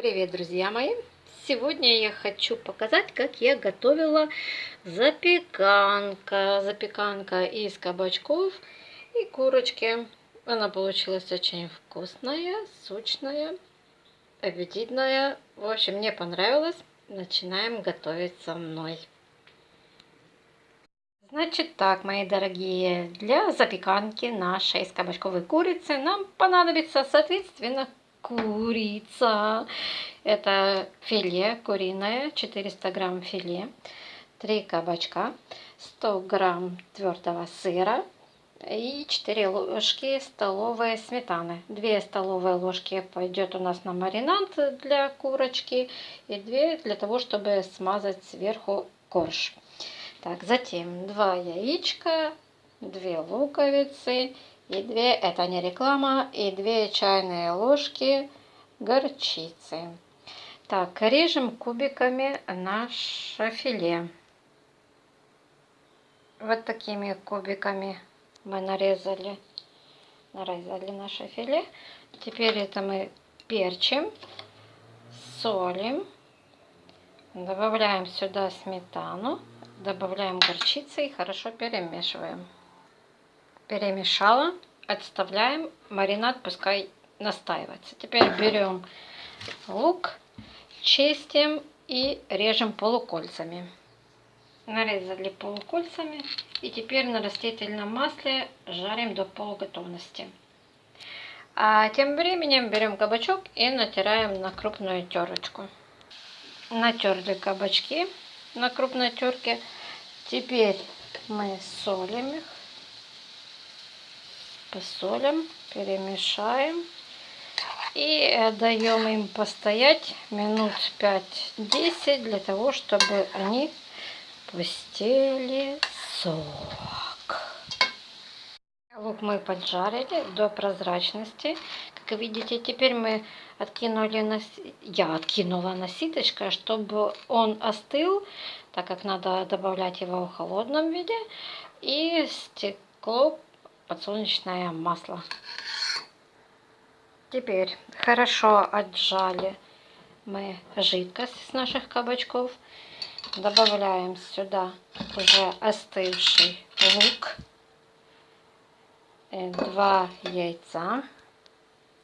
Привет, друзья мои! Сегодня я хочу показать, как я готовила запеканка. Запеканка из кабачков и курочки. Она получилась очень вкусная, сочная, аппетитная. В общем, мне понравилось. Начинаем готовить со мной. Значит так, мои дорогие, для запеканки нашей из кабачковой курицы нам понадобится, соответственно, курица. Это филе куриное, 400 грамм филе, 3 кабачка, 100 грамм твердого сыра и 4 ложки столовой сметаны. 2 столовые ложки пойдет у нас на маринад для курочки и 2 для того, чтобы смазать сверху корж. Так, затем 2 яичка, 2 луковицы и 2, это не реклама, и 2 чайные ложки горчицы. Так, режем кубиками наше филе. Вот такими кубиками мы нарезали, нарезали наше филе. Теперь это мы перчим, солим, добавляем сюда сметану, добавляем горчицы и хорошо перемешиваем. Перемешала, отставляем, маринад пускай настаивается. Теперь берем лук, чистим и режем полукольцами. Нарезали полукольцами и теперь на растительном масле жарим до полуготовности. А тем временем берем кабачок и натираем на крупную терочку. Натерли кабачки на крупной терке. Теперь мы солим их, посолим, перемешаем и даем им постоять минут 5-10 для того, чтобы они пустили сок. Лук мы поджарили до прозрачности. Как видите, теперь мы откинули, на... я откинула на ситочко, чтобы он остыл, так как надо добавлять его в холодном виде. И стекло подсолнечное масло. Теперь хорошо отжали мы жидкость с наших кабачков. Добавляем сюда уже остывший лук, э, два яйца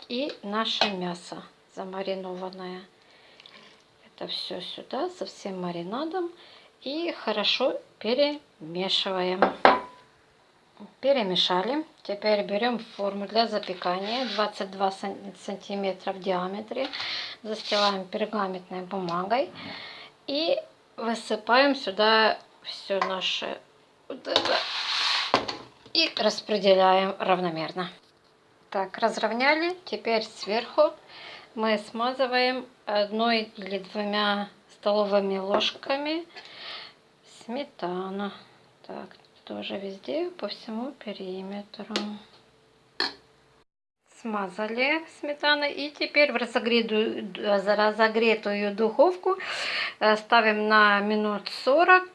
и наше мясо замаринованное. Это все сюда со всем маринадом и хорошо перемешиваем. Перемешали. Теперь берем форму для запекания 22 сантиметра в диаметре. Застилаем пергаментной бумагой. И высыпаем сюда все наше. И распределяем равномерно. Так, разровняли. Теперь сверху мы смазываем одной или двумя столовыми ложками сметана. Так, тоже везде по всему периметру. Смазали сметаной и теперь в разогретую, разогретую духовку э, ставим на минут 40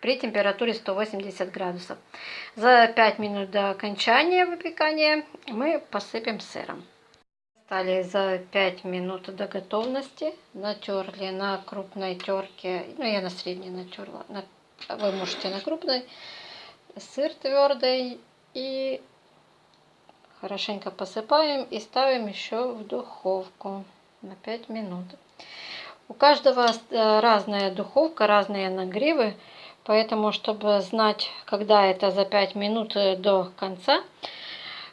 при температуре 180 градусов. За 5 минут до окончания выпекания мы посыпем сыром. Стали за 5 минут до готовности. Натерли на крупной терке, ну я на средней натерла, на, вы можете на крупной сыр твердый и хорошенько посыпаем и ставим еще в духовку на 5 минут. У каждого э, разная духовка, разные нагревы, поэтому, чтобы знать, когда это за 5 минут э, до конца,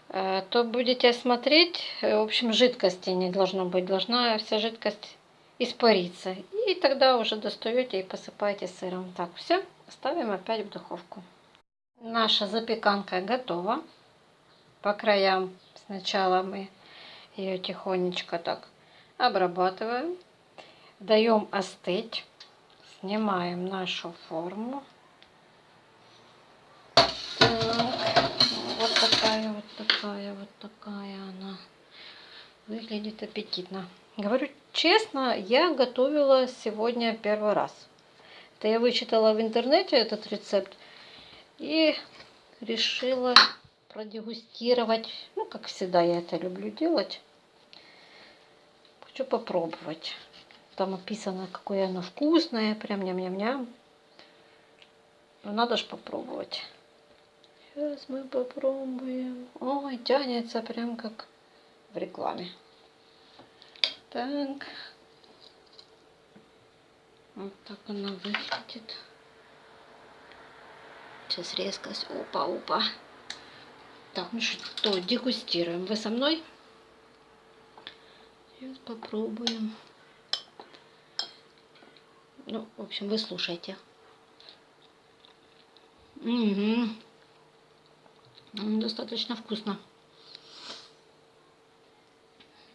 э, то будете смотреть, в общем, жидкости не должно быть, должна вся жидкость испариться. И тогда уже достаете и посыпаете сыром. Так, все, ставим опять в духовку. Наша запеканка готова. По краям сначала мы ее тихонечко так обрабатываем. Даем остыть. Снимаем нашу форму. Так, вот такая, вот такая, вот такая она. Выглядит аппетитно. Говорю честно, я готовила сегодня первый раз. Это я вычитала в интернете этот рецепт. И решила продегустировать. Ну, как всегда, я это люблю делать. Хочу попробовать. там описано, какое оно вкусное, прям ням-ням-ням. Но надо ж попробовать. Сейчас мы попробуем. Ой, тянется прям как в рекламе. Так. Вот так она выглядит. Сейчас резкость. Опа, опа. Так, ну что, дегустируем. Вы со мной? Сейчас попробуем. Ну, в общем, вы слушайте. Угу. Достаточно вкусно.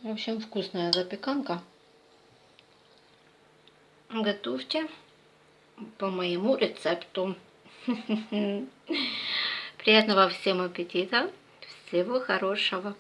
В общем, вкусная запеканка. Готовьте по моему рецепту. Приятного всем аппетита. Всего хорошего.